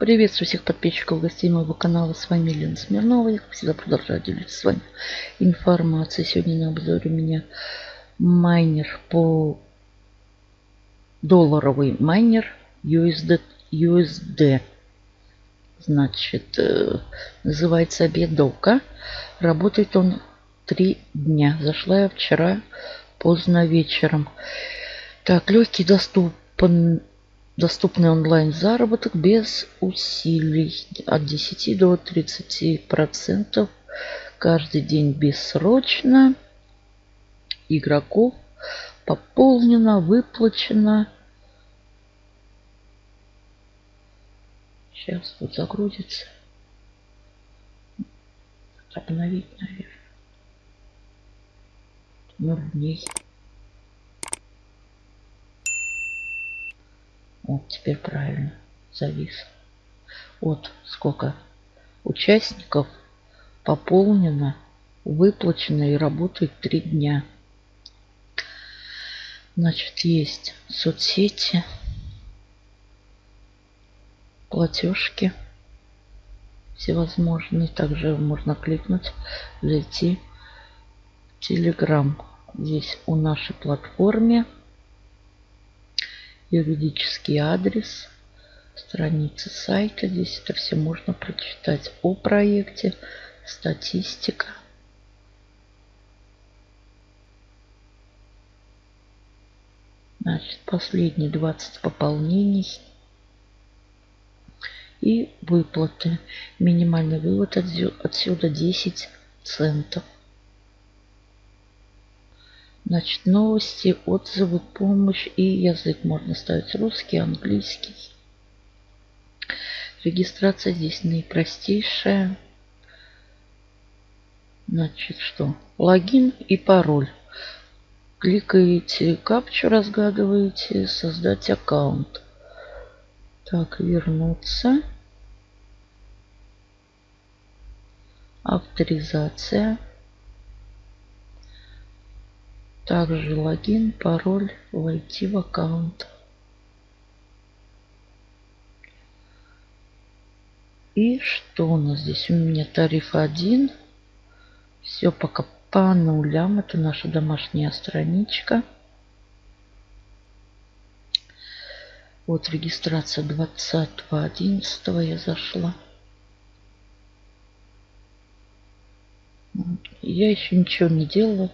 Приветствую всех подписчиков гостей моего канала. С вами Лена Смирнова. Я, как всегда, продолжаю делиться с вами информацией. Сегодня на обзоре у меня майнер по долларовый майнер USD. USD. Значит, э, называется Бедока. Работает он три дня. Зашла я вчера поздно вечером. Так, легкий доступен Доступный онлайн заработок без усилий от 10 до 30 процентов каждый день бессрочно. Игроков пополнено, выплачено. Сейчас вот загрузится. Обновить, наверное. Ноль дней. Вот теперь правильно. Завис. Вот сколько участников пополнено, выплачено и работает три дня. Значит, есть соцсети, платежки всевозможные. Также можно кликнуть, зайти в Telegram. Здесь у нашей платформе юридический адрес, страница сайта. Здесь это все можно прочитать о проекте, статистика. Значит, последние 20 пополнений и выплаты. Минимальный вывод отсюда 10 центов. Значит, новости, отзывы, помощь и язык можно ставить русский, английский. Регистрация здесь наипростейшая. Значит, что? Логин и пароль. Кликаете капчу, разгадываете, создать аккаунт. Так, вернуться. Авторизация. Также логин, пароль, войти в аккаунт. И что у нас здесь? У меня тариф 1. Все пока по нулям. Это наша домашняя страничка. Вот регистрация 20.11 я зашла. Я еще ничего не делала.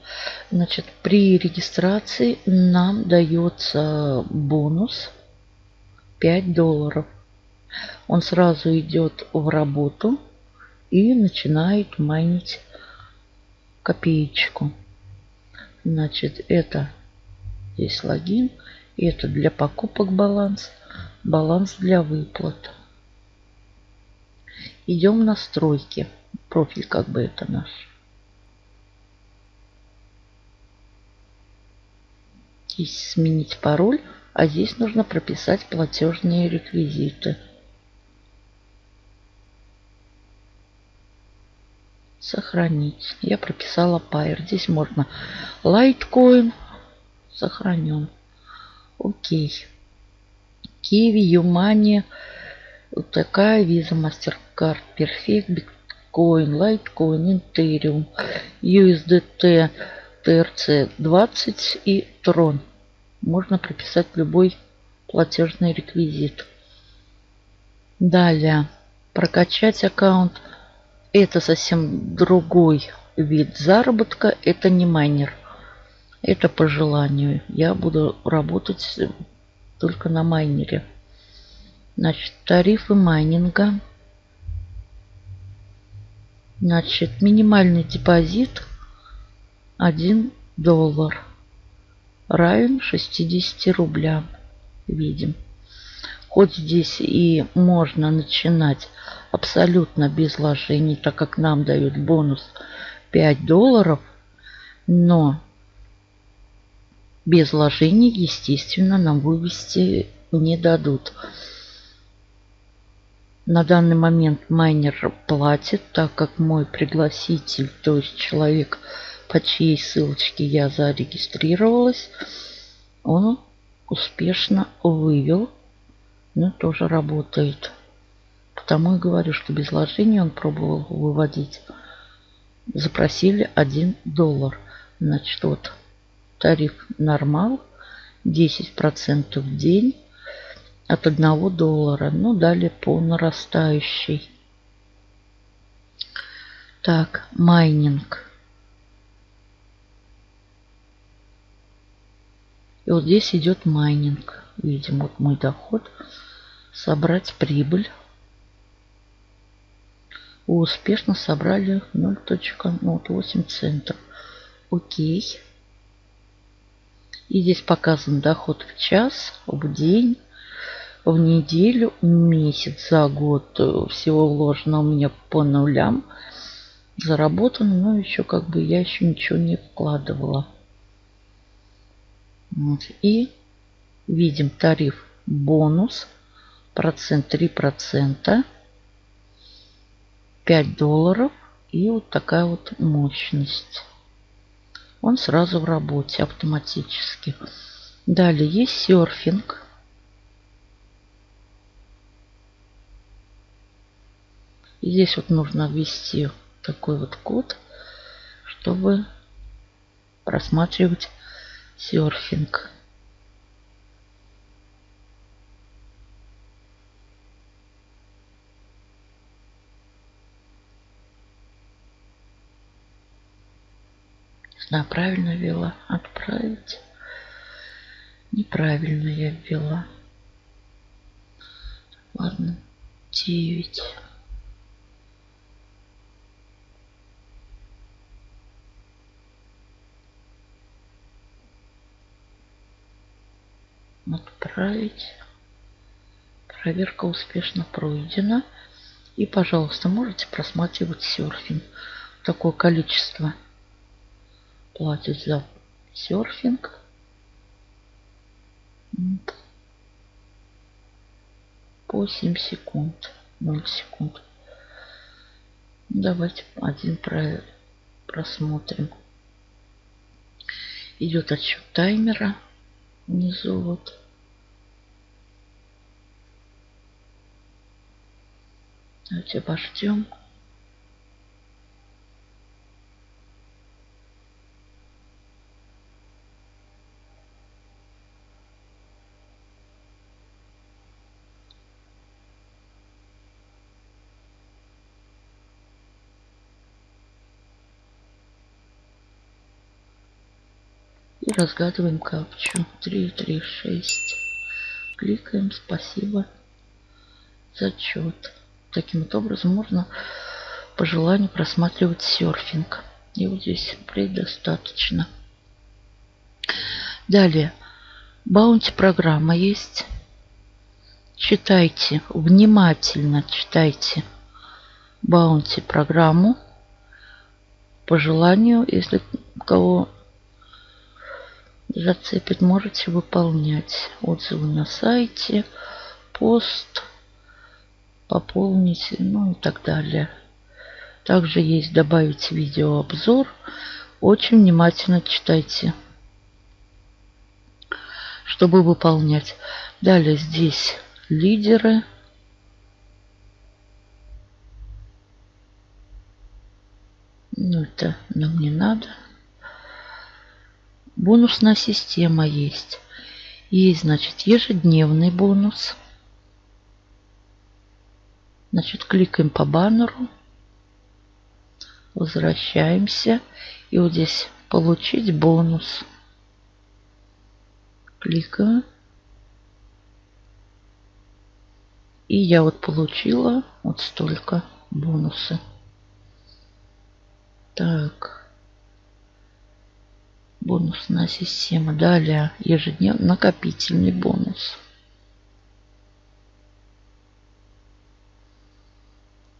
Значит, при регистрации нам дается бонус 5 долларов. Он сразу идет в работу и начинает майнить копеечку. Значит, это здесь логин. Это для покупок баланс. Баланс для выплат. Идем в настройки. Профиль как бы это наш. Здесь сменить пароль, а здесь нужно прописать платежные реквизиты. Сохранить. Я прописала Pair. Здесь можно Litecoin. Сохранен. Окей. Kiwi, Юмани. Вот такая виза, MasterCard, Perfect, Bitcoin, Litecoin, Ethereum, USDT. TRC20 и Tron. Можно прописать любой платежный реквизит. Далее. Прокачать аккаунт. Это совсем другой вид заработка. Это не майнер. Это по желанию. Я буду работать только на майнере. Значит, тарифы майнинга. Значит, минимальный депозит – 1 доллар равен 60 рублям. Видим. Хоть здесь и можно начинать абсолютно без вложений, так как нам дают бонус 5 долларов, но без вложений, естественно, нам вывести не дадут. На данный момент майнер платит, так как мой пригласитель, то есть человек, по чьей ссылочке я зарегистрировалась, он успешно вывел. Ну, тоже работает. потому и говорю, что без вложения он пробовал выводить. Запросили 1 доллар. Значит, вот тариф нормал. 10% в день от 1 доллара. Ну, далее по нарастающей. Так, майнинг. И вот здесь идет майнинг. Видим, вот мой доход. Собрать прибыль. Успешно собрали 0.08 ну, центов. Окей. И здесь показан доход в час, в день, в неделю, месяц, за год. Всего вложено у меня по нулям. Заработано, но еще как бы я еще ничего не вкладывала. Вот. И видим тариф бонус. Процент 3 процента. 5 долларов. И вот такая вот мощность он сразу в работе автоматически. Далее есть серфинг. И здесь вот нужно ввести такой вот код, чтобы просматривать серфинг. знаю, правильно ввела. Отправить. Неправильно я ввела. Ладно. 9. Отправить. Проверка успешно пройдена. И, пожалуйста, можете просматривать серфинг. Такое количество платит за серфинг. По 7 секунд. 0 секунд. Давайте один про просмотрим. Идет отсчет таймера внизу вот. Давайте обождем. И разгадываем капчу. 3, 3, 6. Кликаем. Спасибо. Зачет. Таким вот образом можно по желанию просматривать серфинг. Вот здесь предостаточно. Далее. Баунти программа есть. Читайте, внимательно читайте баунти программу. По желанию, если кого зацепит, можете выполнять отзывы на сайте, пост, пополнить, ну и так далее. Также есть добавить видеообзор. Очень внимательно читайте, чтобы выполнять. Далее здесь лидеры. Ну, это нам не надо. Бонусная система есть. Есть, значит, ежедневный бонус. Значит, кликаем по баннеру. Возвращаемся. И вот здесь получить бонус. Кликаю. И я вот получила вот столько бонуса. Так бонусная система. Далее ежедневный накопительный бонус.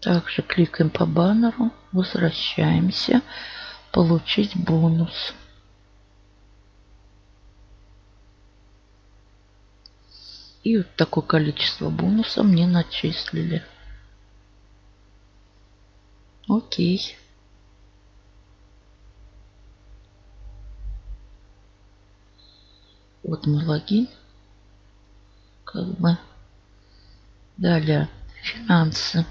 Также кликаем по баннеру, возвращаемся, получить бонус. И вот такое количество бонуса мне начислили. Окей. Вот мой логин. Как бы. Далее финансы.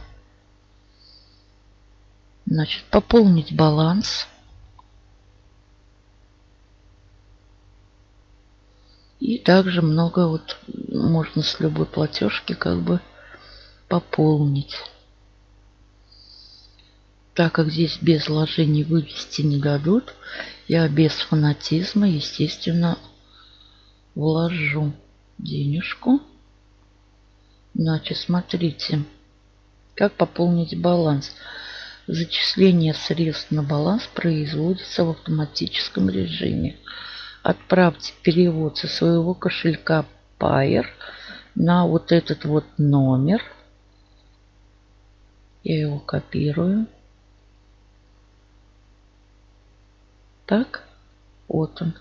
Значит, пополнить баланс. И также много вот можно с любой платежки как бы пополнить. Так как здесь без вложений вывести не дадут, я без фанатизма, естественно, вложу денежку. Значит, смотрите, как пополнить баланс. Зачисление средств на баланс производится в автоматическом режиме. Отправьте перевод со своего кошелька Pair на вот этот вот номер. Я его копирую. Так, вот он.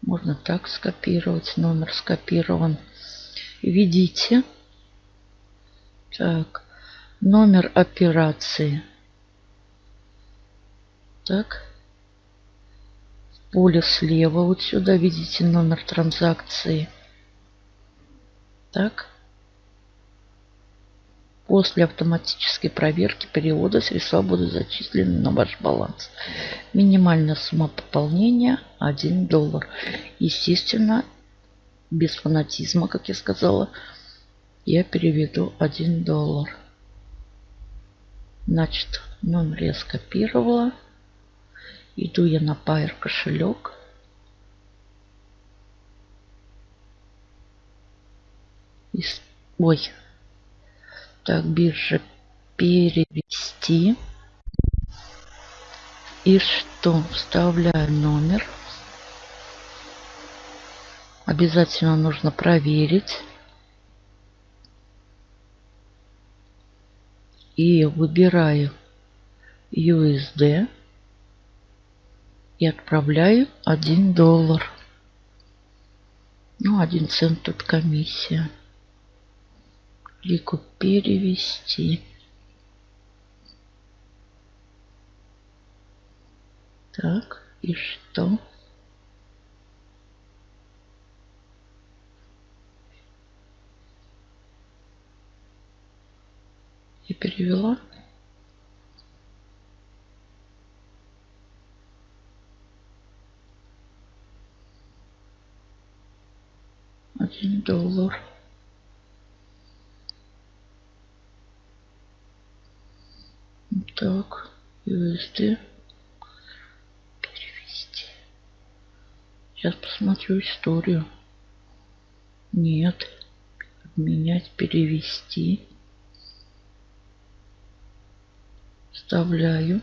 Можно так скопировать. Номер скопирован. Введите. Так, номер операции. Так. В поле слева вот сюда видите номер транзакции. Так. После автоматической проверки перевода средства будут зачислены на ваш баланс. Минимальная сумма пополнения 1 доллар. Естественно, без фанатизма, как я сказала, я переведу 1 доллар. Значит, номер я скопировала. Иду я на Pair кошелек. Ой, так, биржа перевести. И что? Вставляю номер. Обязательно нужно проверить. И выбираю USD. И отправляю 1 доллар. Ну, 1 цент тут комиссия клику перевести. Так, и что? Я перевела. Один доллар. Так, USD. Перевести. Сейчас посмотрю историю. Нет. Обменять, перевести. Вставляю.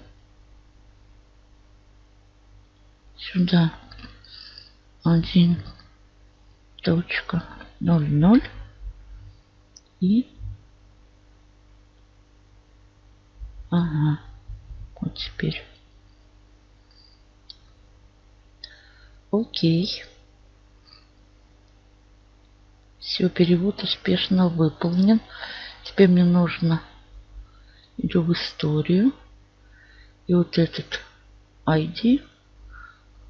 Сюда. Один точка ноль ноль и Ага. Вот теперь. Окей. Все, перевод успешно выполнен. Теперь мне нужно иду в историю. И вот этот ID.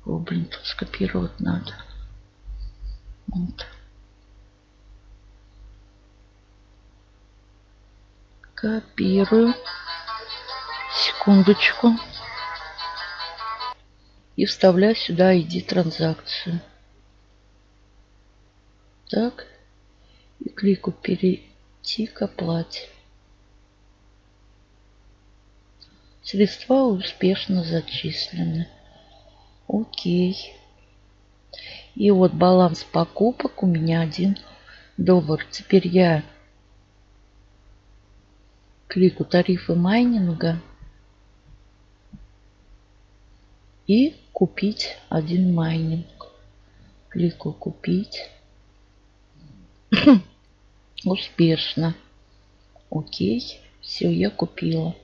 О, блин, тут скопировать надо. Вот. Копирую секундочку. И вставляю сюда ID транзакцию. Так. И клику перейти к оплате. Средства успешно зачислены. Окей. И вот баланс покупок у меня 1 доллар. Теперь я клику тарифы майнинга и купить один майнинг. Кликаю купить. Успешно. Окей. Все, я купила.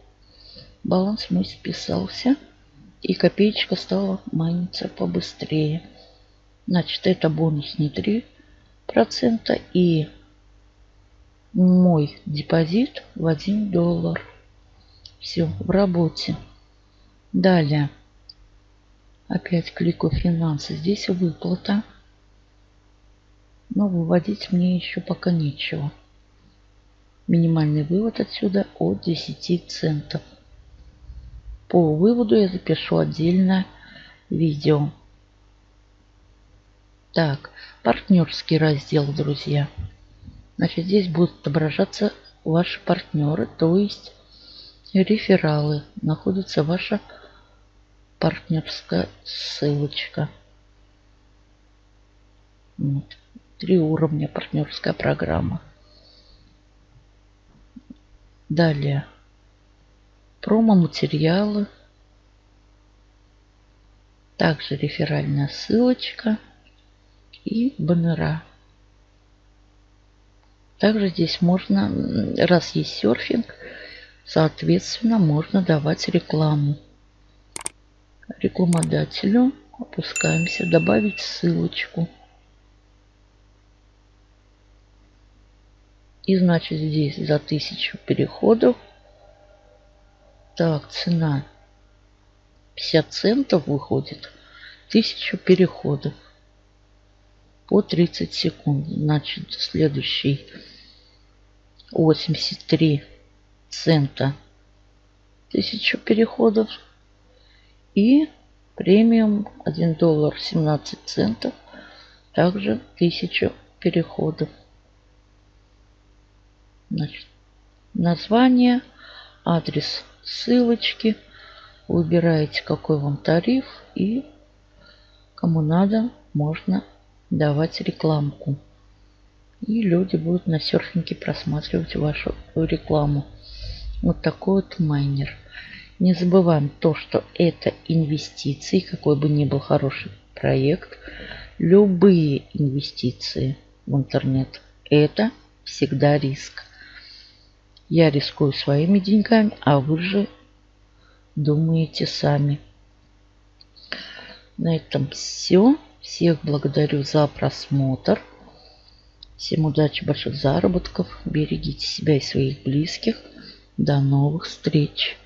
Баланс мой списался. И копеечка стала майниться побыстрее. Значит, это бонус не 3%. И мой депозит в 1 доллар. Все, в работе. Далее. Опять клику финансы. Здесь выплата. Но выводить мне еще пока нечего. Минимальный вывод отсюда от 10 центов. По выводу я запишу отдельное видео. Так, партнерский раздел, друзья. Значит, здесь будут отображаться ваши партнеры, то есть рефералы. Находится ваша партнерская ссылочка. Вот. Три уровня партнерская программа. Далее. Промо-материалы. Также реферальная ссылочка и баннера. Также здесь можно, раз есть серфинг, соответственно, можно давать рекламу. Рекламодателю опускаемся, добавить ссылочку. И значит здесь за тысячу переходов. Так, цена 50 центов выходит. Тысячу переходов по 30 секунд. Значит, следующий 83 цента. Тысячу переходов. И премиум 1 доллар 17 центов. Также 1000 переходов. Значит, название, адрес ссылочки. Выбираете, какой вам тариф. И кому надо, можно давать рекламку. И люди будут на серфинге просматривать вашу рекламу. Вот такой вот майнер. Не забываем то, что это инвестиции, какой бы ни был хороший проект. Любые инвестиции в интернет – это всегда риск. Я рискую своими деньгами, а вы же думаете сами. На этом все. Всех благодарю за просмотр. Всем удачи, больших заработков. Берегите себя и своих близких. До новых встреч.